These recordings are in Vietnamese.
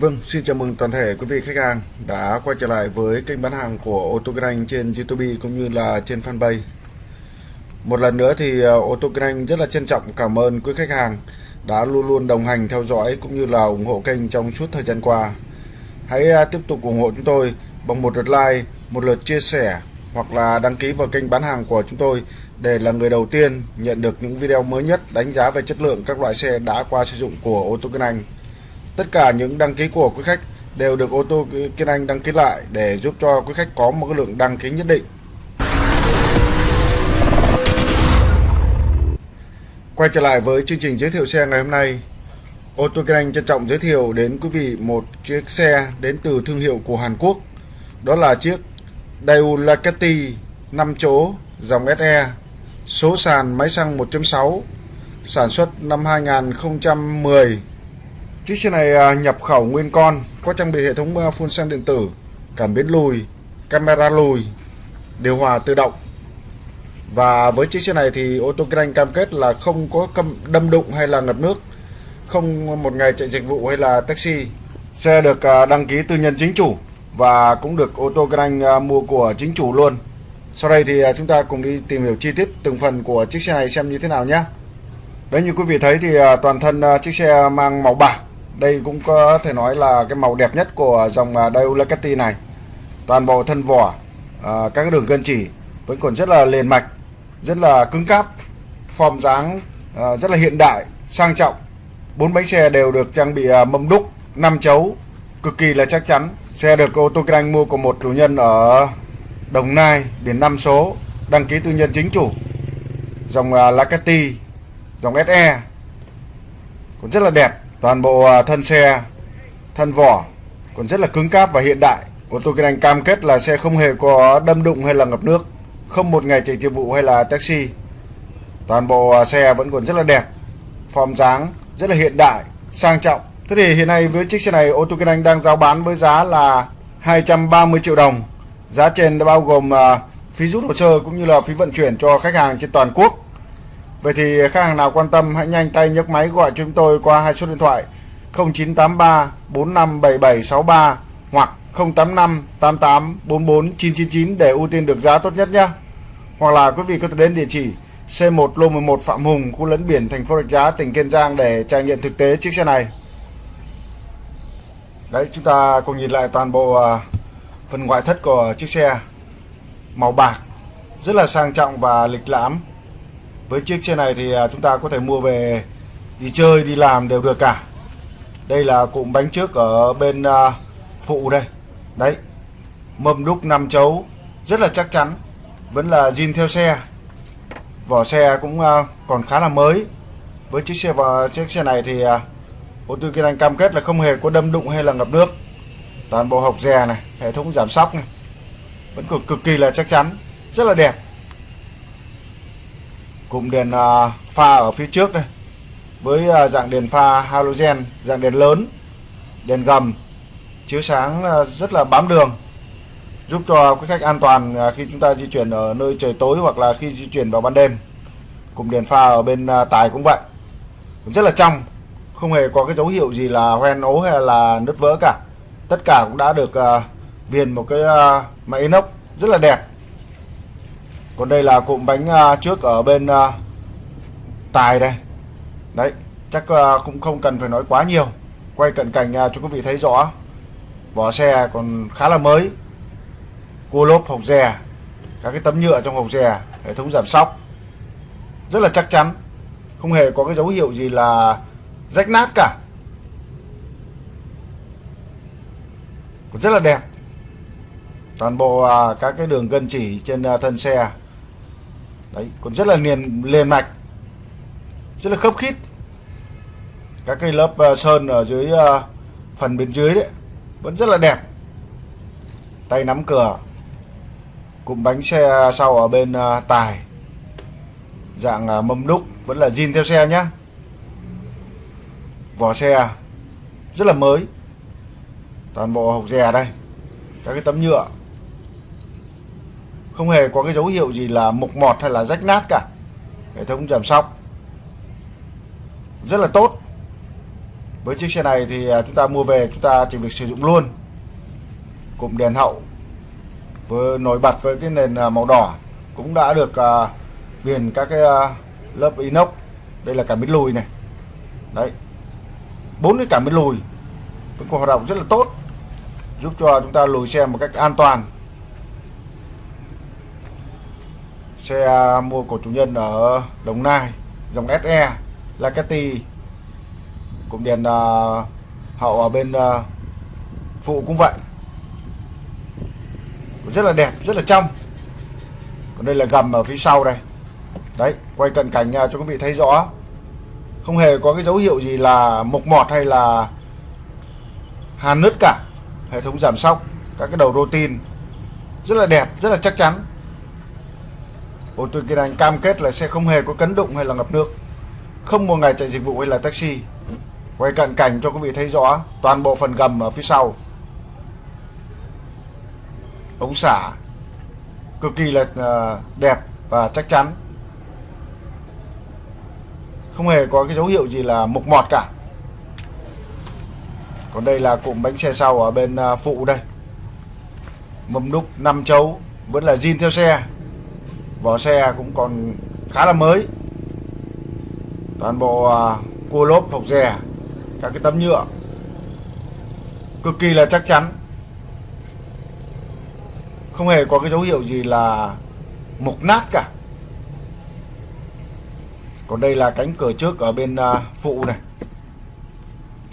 Vâng, xin chào mừng toàn thể quý vị khách hàng đã quay trở lại với kênh bán hàng của ô tô kinh anh trên YouTube cũng như là trên fanpage. Một lần nữa thì à, ô tô kinh anh rất là trân trọng cảm ơn quý khách hàng đã luôn luôn đồng hành theo dõi cũng như là ủng hộ kênh trong suốt thời gian qua. Hãy à, tiếp tục ủng hộ chúng tôi bằng một lượt like, một lượt chia sẻ hoặc là đăng ký vào kênh bán hàng của chúng tôi để là người đầu tiên nhận được những video mới nhất đánh giá về chất lượng các loại xe đã qua sử dụng của ô tô kinh anh. Tất cả những đăng ký của quý khách đều được ô tô Kiên Anh đăng ký lại để giúp cho quý khách có một cái lượng đăng ký nhất định. Quay trở lại với chương trình giới thiệu xe ngày hôm nay. Ô tô Kiên Anh trân trọng giới thiệu đến quý vị một chiếc xe đến từ thương hiệu của Hàn Quốc. Đó là chiếc Daewoo Lakati 5 chỗ, dòng SE số sàn máy xăng 1.6 sản xuất năm 2010 Chiếc xe này à, nhập khẩu nguyên con, có trang bị hệ thống à, phun xăng điện tử, cảm biến lùi, camera lùi, điều hòa tự động. Và với chiếc xe này thì ô tô kinh anh cam kết là không có đâm đụng hay là ngập nước, không một ngày chạy dịch vụ hay là taxi. Xe được à, đăng ký tư nhân chính chủ và cũng được ô tô kinh anh mua của chính chủ luôn. Sau đây thì chúng ta cùng đi tìm hiểu chi tiết từng phần của chiếc xe này xem như thế nào nhé. Đấy như quý vị thấy thì toàn thân chiếc xe mang màu bạc đây cũng có thể nói là cái màu đẹp nhất của dòng à, này. Toàn bộ thân vỏ à, các đường gân chỉ vẫn còn rất là liền mạch rất là cứng cáp form dáng à, rất là hiện đại sang trọng. Bốn bánh xe đều được trang bị à, mâm đúc 5 chấu cực kỳ là chắc chắn. Xe được ô tô kinh anh mua của một chủ nhân ở Đồng Nai biển 5 số đăng ký tư nhân chính chủ. Dòng à, dòng SE cũng rất là đẹp toàn bộ à, thân xe, thân vỏ còn rất là cứng cáp và hiện đại. Ô tô kinh anh cam kết là xe không hề có đâm đụng hay là ngập nước, không một ngày chạy tiêu vụ hay là taxi. Toàn bộ à, xe vẫn còn rất là đẹp, form dáng rất là hiện đại, sang trọng. Thế thì hiện nay với chiếc xe này, ô tô kinh anh đang giao bán với giá là 230 triệu đồng. Giá trên đã bao gồm à, phí rút hồ sơ cũng như là phí vận chuyển cho khách hàng trên toàn quốc. Vậy thì khách hàng nào quan tâm hãy nhanh tay nhấc máy gọi chúng tôi qua hai số điện thoại 0983 457763 hoặc 085 88 44 999 để ưu tiên được giá tốt nhất nhé. Hoặc là quý vị có thể đến địa chỉ C1 lô 11 Phạm Hùng, khu lấn biển thành phố Rạch Giá, tỉnh Kiên Giang để trải nghiệm thực tế chiếc xe này. Đấy, chúng ta cùng nhìn lại toàn bộ à, phần ngoại thất của chiếc xe màu bạc rất là sang trọng và lịch lãm với chiếc xe này thì à, chúng ta có thể mua về, đi chơi, đi làm đều được cả. Đây là cụm bánh trước ở bên à, phụ đây. Đấy, mâm đúc 5 chấu, rất là chắc chắn, vẫn là zin theo xe. Vỏ xe cũng à, còn khá là mới. Với chiếc xe và chiếc xe này thì ô tô kinh anh cam kết là không hề có đâm đụng hay là ngập nước. Toàn bộ hộc dè này, hệ thống giảm sóc này, vẫn còn cực kỳ là chắc chắn, rất là đẹp cụm đèn à, pha ở phía trước đây, với à, dạng đèn pha halogen, dạng đèn lớn, đèn gầm, chiếu sáng à, rất là bám đường, giúp cho quý khách an toàn khi chúng ta di chuyển ở nơi trời tối hoặc là khi di chuyển vào ban đêm. Cụm đèn pha ở bên tài cũng vậy. Cũng rất là trong, không hề có cái dấu hiệu gì là hoen ố hay là nứt vỡ cả. Tất cả cũng đã được viền một cái máy inox rất là đẹp còn đây là cụm bánh à, trước ở bên à, tài đây. Đấy, chắc à, cũng không cần phải nói quá nhiều. Quay cận cảnh cho quý vị thấy rõ. Vỏ xe còn khá là mới. Cua lốp hộc dè, các cái tấm nhựa trong hộc dè, hệ thống giảm sóc. Rất là chắc chắn, không hề có cái dấu hiệu gì là rách nát cả. Còn rất là đẹp. Toàn bộ các cái đường gân chỉ trên thân xe đấy còn rất là liền liền mạch rất là khớp khít. Các cái lớp uh, sơn ở dưới uh, phần bên dưới đấy vẫn rất là đẹp. Tay nắm cửa cụm bánh xe sau ở bên uh, tài. Dạng uh, mâm đúc vẫn là zin theo xe nhá. Vỏ xe rất là mới. Toàn bộ hộp dè đây các cái tấm nhựa không hề có cái dấu hiệu gì là mục mọt hay là rách nát cả. Hệ thống giảm sóc. Rất là tốt. Với chiếc xe này thì à, chúng ta mua về chúng ta chỉ việc sử dụng luôn. Cụm đèn hậu với nổi bật với cái nền à, màu đỏ cũng đã được uh, viền các cái uh, lớp inox. Đây là cảm biến lùi này. Đấy. Bốn cái cảm biến lùi vẫn còn hoạt động rất là tốt giúp cho chúng ta lùi xe một cách an toàn. Xe à, mua của chủ nhân ở Đồng Nai dòng SE Lacati cụm đèn uh, à, hậu ở bên uh, phụ cũng vậy. Rất là đẹp rất là trong. Còn đây là gầm ở phía sau đây. Đấy quay cận cảnh uh, cho quý vị thấy rõ. Không hề có cái dấu hiệu gì là mục mọt hay là hàn nứt cả. Hệ thống giảm sóc các cái đầu rô tin rất là đẹp rất là chắc chắn ô tô kia anh cam kết là sẽ không hề có cấn đụng hay là ngập nước. Không một ngày chạy dịch vụ hay là taxi. Quay cận cảnh cho quý vị thấy rõ toàn bộ phần gầm ở phía sau. Ống xả cực kỳ là ờ, đẹp và chắc chắn. Không hề có cái dấu hiệu gì là mục mọt cả. Còn đây là cụm bánh xe sau ở bên ờ, phụ đây. Mâm đúc 5 chấu vẫn là zin theo xe vỏ xe cũng còn khá là mới. Toàn bộ à, cua lốp hộc rè các cái tấm nhựa cực kỳ là chắc chắn. Không hề có cái dấu hiệu gì là mục nát cả. Còn đây là cánh cửa trước ở bên à, phụ này.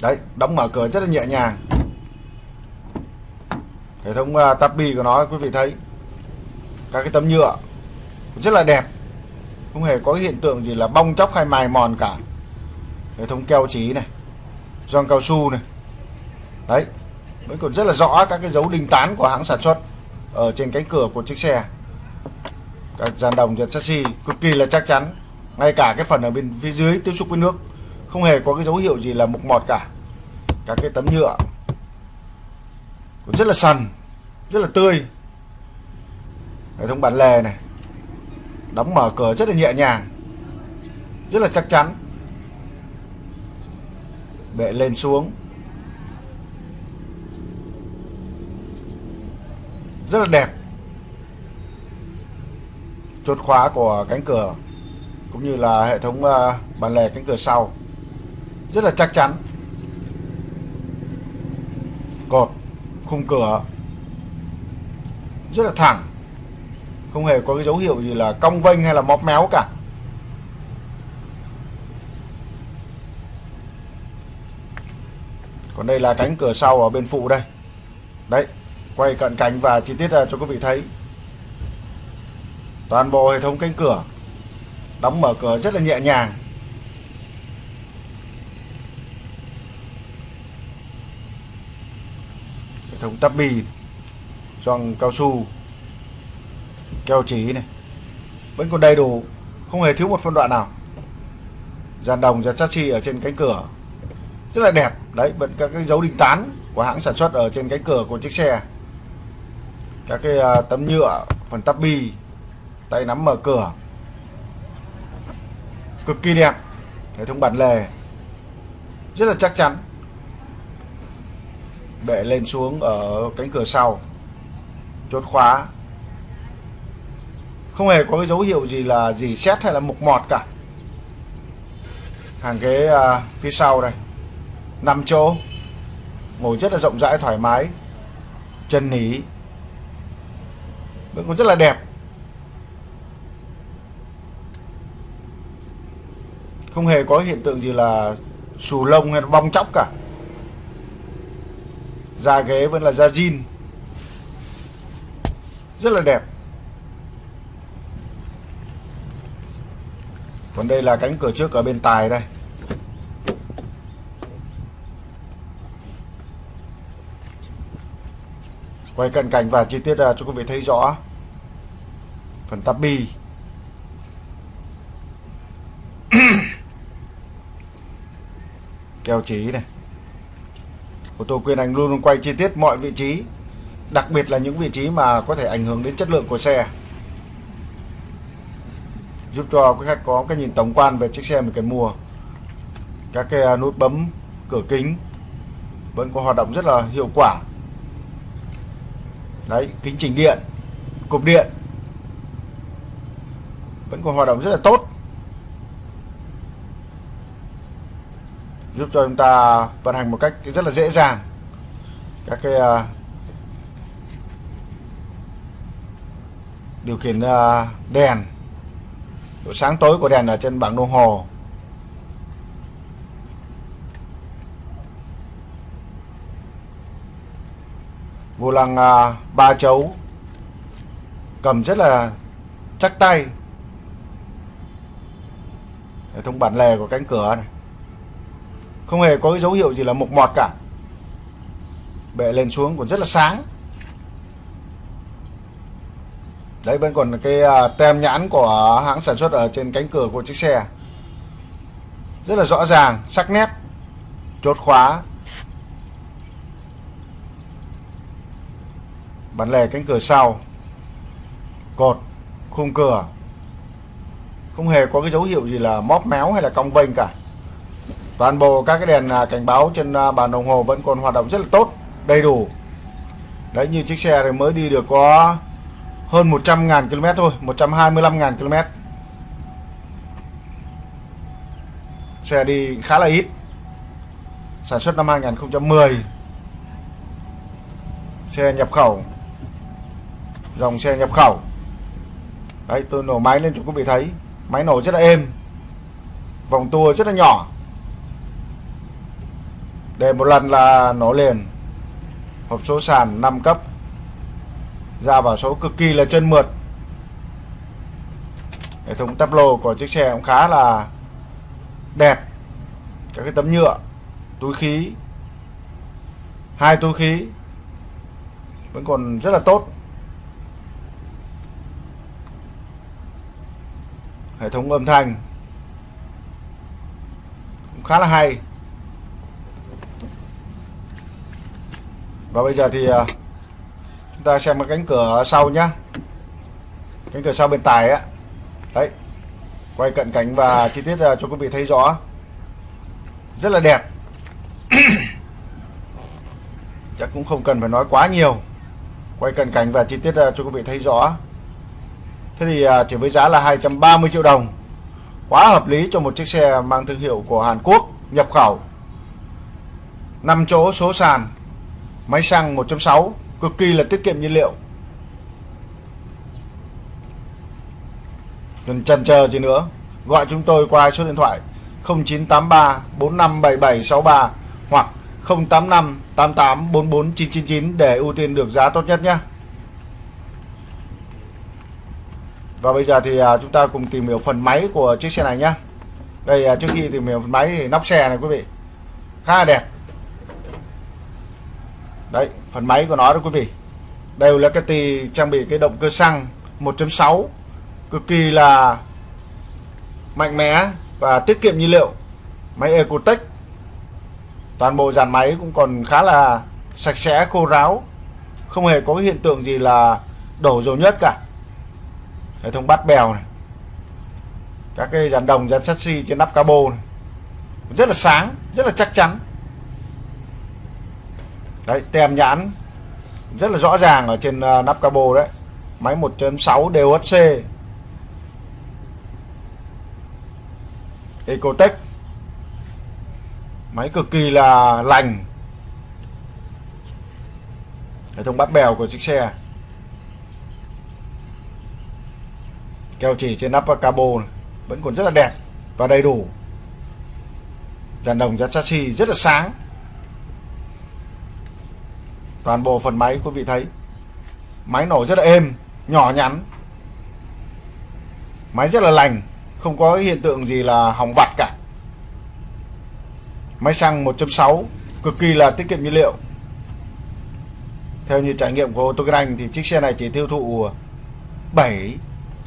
Đấy đóng mở cửa rất là nhẹ nhàng. Hệ thống uh, tabi của nó quý vị thấy. Các cái tấm nhựa rất là đẹp. Không hề có hiện tượng gì là bong chóc hay mài mòn cả. Hệ thống keo trí này, gioăng cao su này. Đấy, vẫn còn rất là rõ các cái dấu đinh tán của hãng sản xuất ở trên cánh cửa của chiếc xe. Các dàn đồng dàn chassis cực kỳ là chắc chắn, ngay cả cái phần ở bên phía dưới tiếp xúc với nước, không hề có cái dấu hiệu gì là mục mọt cả. Các cái tấm nhựa cũng rất là sần, rất là tươi. Hệ thống bản lề này đóng mở cửa rất là nhẹ nhàng. Rất là chắc chắn. Bệ lên xuống. Rất là đẹp. Chốt khóa của cánh cửa, cũng như là hệ thống ờ, bàn lề cánh cửa sau. Rất là chắc chắn. Cột, khung cửa. Rất là thẳng không hề có cái dấu hiệu gì là cong vênh hay là móp méo cả. Còn đây là cánh cửa sau ở bên phụ đây. Đấy, quay cận cảnh và chi tiết à, cho quý vị thấy. Toàn bộ hệ thống cánh cửa đóng mở cửa rất là nhẹ nhàng. Hệ thống tắp bì gioăng cao su keo chỉ này, vẫn còn đầy đủ, không hề thiếu một phân đoạn nào. Dàn đồng dàn chassis ở trên cánh cửa, rất là đẹp. Đấy, vẫn các cái dấu đinh tán của hãng sản xuất ở trên cánh cửa của chiếc xe. Các cái à, tấm nhựa, phần tắp bi, tay nắm mở cửa. Cực kỳ đẹp. Hệ thống bản lề, rất là chắc chắn. Bệ lên xuống ở cánh cửa sau, chốt khóa không hề có cái dấu hiệu gì là gì xét hay là mục mọt cả. Hàng ghế à, phía sau đây. 5 chỗ. Ngồi rất là rộng rãi thoải mái. Chân nỉ vẫn còn rất là đẹp. Không hề có hiện tượng gì là xù lông hay bong chóc cả. Da ghế vẫn là da jean. Rất là đẹp. Còn đây là cánh cửa trước ở bên tài đây. Quay cận cảnh và chi tiết à, cho quý vị thấy rõ. Phần tắp bi keo chỉ này. Ô tô quyền anh luôn luôn quay chi tiết mọi vị trí, đặc biệt là những vị trí mà có thể ảnh hưởng đến chất lượng của xe giúp cho quý khách có cái nhìn tổng quan về chiếc xe mình cần mua. Các cái à, nút bấm cửa kính vẫn còn hoạt động rất là hiệu quả. Đấy kính chỉnh điện cục điện vẫn còn hoạt động rất là tốt. Giúp cho chúng ta vận hành một cách rất là dễ dàng. Các cái uh, điều khiển uh, đèn độ sáng tối của đèn ở trên bảng đồng hồ. Vô lăng uh, à, ba chấu cầm rất là chắc tay. Hệ thống bản lề của cánh cửa này. Không hề có cái dấu hiệu gì là mục mọt cả. Bệ lên xuống còn rất là sáng. Đấy, vẫn còn cái à, tem nhãn của hãng sản xuất ở trên cánh cửa của chiếc xe. Rất là rõ ràng, sắc nét, chốt khóa. Bản lề cánh cửa sau, cột, khung cửa. Không hề có cái dấu hiệu gì là móp méo hay là cong vênh cả. Toàn bộ các cái đèn à, cảnh báo trên à, bàn đồng hồ vẫn còn hoạt động rất là tốt, đầy đủ. Đấy, như chiếc xe này mới đi được có hơn 100.000 km thôi 125.000 km. Xe đi khá là ít. Sản xuất năm 2010 xe nhập khẩu. Dòng xe nhập khẩu. Đấy, tôi nổ máy lên cho quý vị thấy. Máy nổ rất là êm. Vòng tua rất là nhỏ. Để một lần là nổ liền. Hộp số sàn 5 cấp ra vào số cực kỳ là chân mượt. Hệ thống tắp lô của chiếc xe cũng khá là đẹp. Các cái tấm nhựa, túi khí, hai túi khí vẫn còn rất là tốt. Hệ thống âm thanh cũng khá là hay. Và bây giờ thì à, chúng ta xem cái cánh cửa sau nhá. Cánh cửa sau bên tài á. Đấy, quay cận cảnh và chi tiết à, cho quý vị thấy rõ. Rất là đẹp. Chắc cũng không cần phải nói quá nhiều. Quay cận cảnh và chi tiết à, cho quý vị thấy rõ. Thế thì à, chỉ với giá là 230 triệu đồng. Quá hợp lý cho một chiếc xe mang thương hiệu của Hàn Quốc nhập khẩu. 5 chỗ số sàn, Máy xăng 1.6 cực kỳ là tiết kiệm nhiên liệu. Đừng chần chờ gì nữa, gọi chúng tôi qua số điện thoại 0983 457763 hoặc 085 88 44999 để ưu tiên được giá tốt nhất nhé. Và bây giờ thì à, chúng ta cùng tìm hiểu phần máy của chiếc xe này nhé. Đây à, trước khi tìm hiểu phần máy thì nóc xe này quý vị khá là đẹp đấy, phần máy của nó đó quý vị. Đều là cái tì trang bị cái động cơ xăng 1.6 cực kỳ là mạnh mẽ và tiết kiệm nhiên liệu. Máy Ecotech toàn bộ dàn máy cũng còn khá là sạch sẽ, khô ráo. Không hề có cái hiện tượng gì là đổ dầu nhất cả. Hệ thống bát bèo này. Các cái dàn đồng, dàn sắt xi trên nắp cabo này. Rất là sáng, rất là chắc chắn đấy tem nhãn rất là rõ ràng ở trên uh, nắp cabo đấy. Máy 1.6 DOHC Ecotech máy cực kỳ là lành. Hệ thống bắt bèo của chiếc xe. Keo chỉ trên nắp cabo này, vẫn còn rất là đẹp và đầy đủ. Dàn đồng dàn chassis rất là sáng toàn bộ phần máy, quý vị thấy. Máy nổ rất là êm, nhỏ nhắn. Máy rất là lành, không có hiện tượng gì là hỏng vặt cả. Máy xăng 1.6 cực kỳ là tiết kiệm nhiên liệu. Theo như trải nghiệm của ô tô Anh thì chiếc xe này chỉ tiêu thụ 7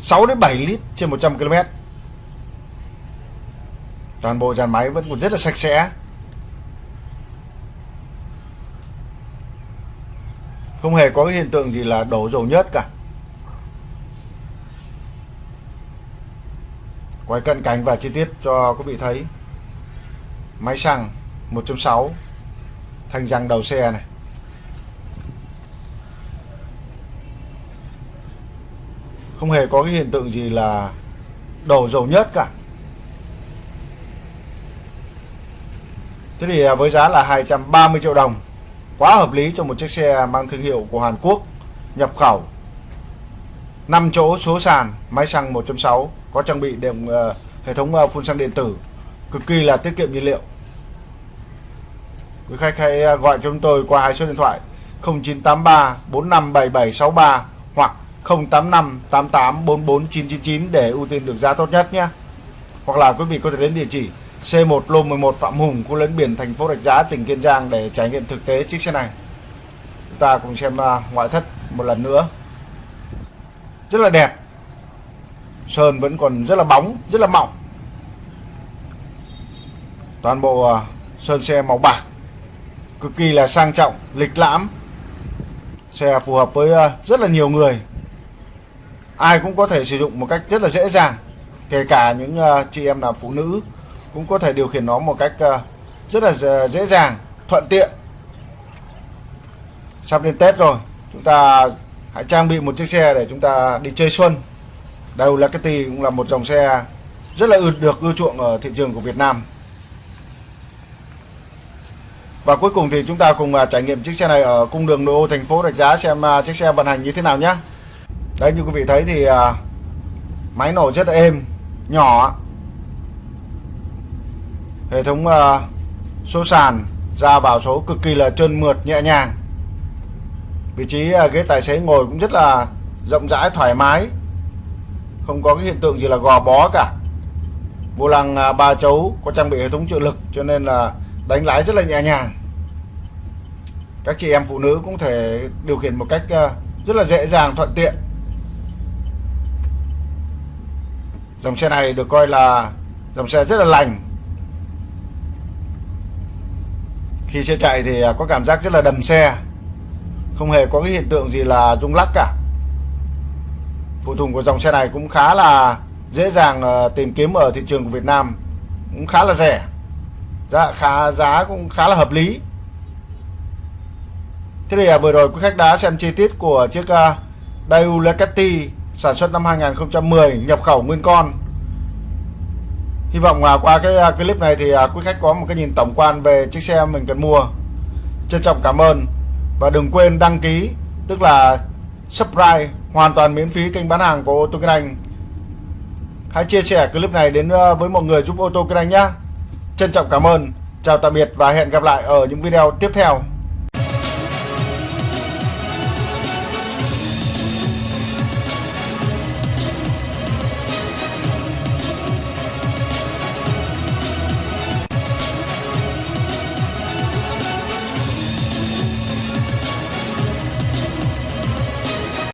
6 đến 7 lít trên 100 km toàn bộ dàn máy vẫn còn rất là sạch sẽ. Không hề có cái hiện tượng gì là đổ dầu nhớt cả. Quay cận cảnh và chi tiết cho quý vị thấy. Máy xăng 1.6 thanh răng đầu xe này. Không hề có cái hiện tượng gì là đổ dầu nhớt cả. Thế thì à, với giá là 230 triệu đồng quá hợp lý cho một chiếc xe mang thương hiệu của Hàn Quốc nhập khẩu. 5 chỗ số sàn máy xăng 1.6 có trang bị đệm uh, hệ thống uh, phun xăng điện tử. Cực kỳ là tiết kiệm nhiên liệu. Quý khách hãy ờ, gọi cho chúng tôi qua hai số điện thoại 0983 457763 hoặc 085 88 để ưu tiên được giá tốt nhất nhé. Hoặc là quý vị có thể đến địa chỉ C1 lô 11 Phạm Hùng, khu lấn biển thành phố Rạch Giá, tỉnh Kiên Giang để trải nghiệm thực tế chiếc xe này. Chúng ta cùng xem à, ngoại thất một lần nữa. Rất là đẹp. Sơn vẫn còn rất là bóng, rất là mỏng. Toàn bộ à, sơn xe màu bạc. Cực kỳ là sang trọng, lịch lãm. Xe phù hợp với à, rất là nhiều người. Ai cũng có thể sử dụng một cách rất là dễ dàng. Kể cả những chị em là phụ nữ cũng có thể điều khiển nó một cách ờ, rất là dễ dàng, thuận tiện. Sắp đến Tết rồi, chúng ta hãy trang bị một chiếc xe để chúng ta đi chơi xuân. Daewoo Ducati cũng là một dòng xe rất là được ưa chuộng ở thị trường của Việt Nam. Và cuối cùng thì chúng ta cùng ờ, trải nghiệm chiếc xe này ở cung đường nội ô thành phố Rạch Giá xem ờ, chiếc xe vận hành như thế nào nhé. Đấy, như quý vị thấy thì máy nổ rất là êm, nhỏ hệ thống uh, số sàn ra vào số cực kỳ là trơn mượt nhẹ nhàng. Vị trí uh, ghế tài xế ngồi cũng rất là rộng rãi thoải mái. Không có cái hiện tượng gì là gò bó cả. Vô lăng uh, ba chấu có trang bị hệ thống trợ lực cho nên là đánh lái rất là nhẹ nhàng. Các chị em phụ nữ cũng thể điều khiển một cách uh, rất là dễ dàng thuận tiện. Dòng xe này được coi là dòng xe rất là lành khi xe chạy thì à, có cảm giác rất là đầm xe. Không hề có cái hiện tượng gì là rung lắc cả. Phụ tùng của dòng xe này cũng khá là dễ dàng ờ, tìm kiếm ở thị trường của Việt Nam. Cũng khá là rẻ. Giá, khá, giá cũng khá là hợp lý. Thế thì à, vừa rồi quý khách đã xem chi tiết của chiếc à, Daewoo Ducati sản xuất năm 2010 nhập khẩu nguyên con. Hy vọng là qua cái à, clip này thì à, quý khách có một cái nhìn tổng quan về chiếc xe mình cần mua. Trân trọng cảm ơn và đừng quên đăng ký, tức là subscribe, hoàn toàn miễn phí kênh bán hàng của ô tô Kinh Anh. Hãy chia sẻ clip này đến à, với mọi người giúp ô tô Kinh Anh nhé. Trân trọng cảm ơn. Chào tạm biệt và hẹn gặp lại ở những video tiếp theo.